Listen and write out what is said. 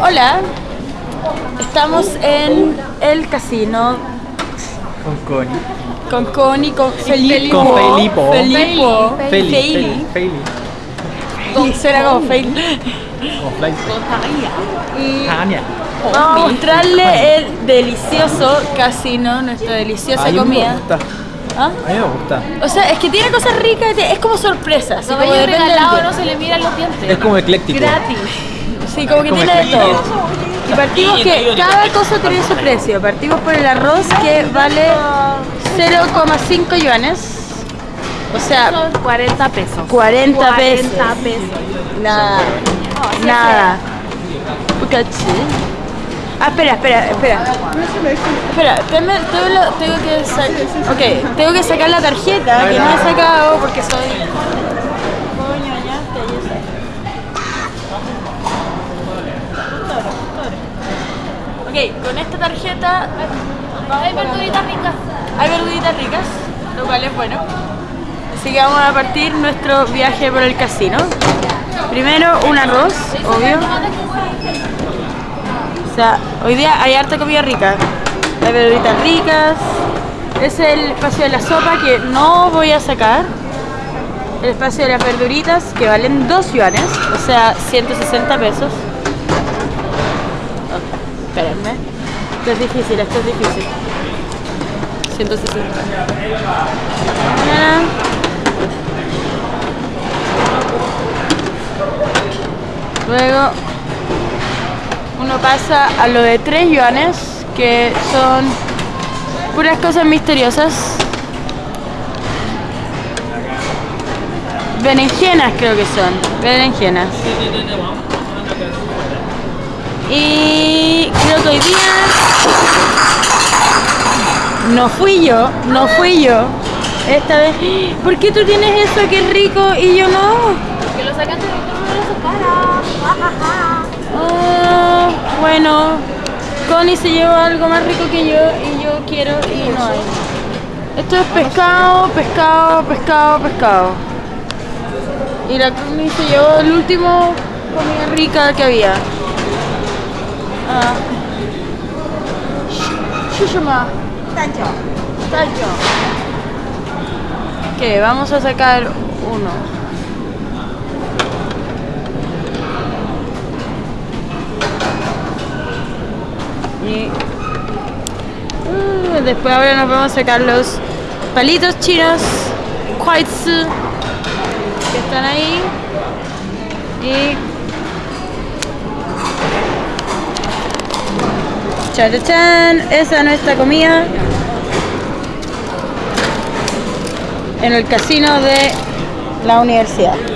Hola. Estamos en el casino Con Connie. con Connie, con Felipe. Con Felipo. Felipo. Feli. Feli. Con Suena como Feili. Con Tania. vamos a mostrarle el delicioso casino, nuestra deliciosa comida. ¿Ah? A mí me gusta. O sea, es que tiene cosas ricas, y te- es como sorpresa. así como del regalado no se le miran los dientes. Es como ecléctico. Gratis. Sí, como que como tiene de todo. Y partimos que cada cosa tiene su precio. Partimos por el arroz que vale 0,5 yuanes. O sea, Son 40 pesos. 40 pesos. 40 pesos. Nada. Nada. Pucachi. Ah, espera, espera, espera. Espera, tengo, tengo que sacar. Ok, tengo que sacar la tarjeta que no he sacado porque soy. Coño, ya, ya sé. Ok, con esta tarjeta Hay verduritas ricas. hay verduritas ricas, lo cual es bueno. Así que vamos a partir nuestro viaje por el casino. Primero un arroz, obvio. O sea, hoy día hay harta comida rica. Hay verduritas ricas. Es el espacio de la sopa que no voy a sacar. El espacio de las verduritas que valen 2 yuanes, o sea, 160 pesos. Espérenme. Esto es difícil, esto es difícil. 160. Ah. Luego pasa a lo de 3 yuanes, que son puras cosas misteriosas. Berenjenas creo que son, berenjenas. Y creo que hoy día no fui yo, no fui yo. Esta vez, ¿por qué tú tienes eso que es rico y yo no? Sacaste bueno, Connie se llevó algo más rico que yo y yo quiero y no hay. Esto es pescado, pescado, pescado, pescado. Y la Connie se llevó el último comida rica que había. Ah. Tacho. Tacho. Ok, vamos a sacar uno. Y uh, después ahora nos vamos a sacar los palitos chinos, kuaitsu, que están ahí. Y chan, chan, esa es nuestra comida en el casino de la universidad.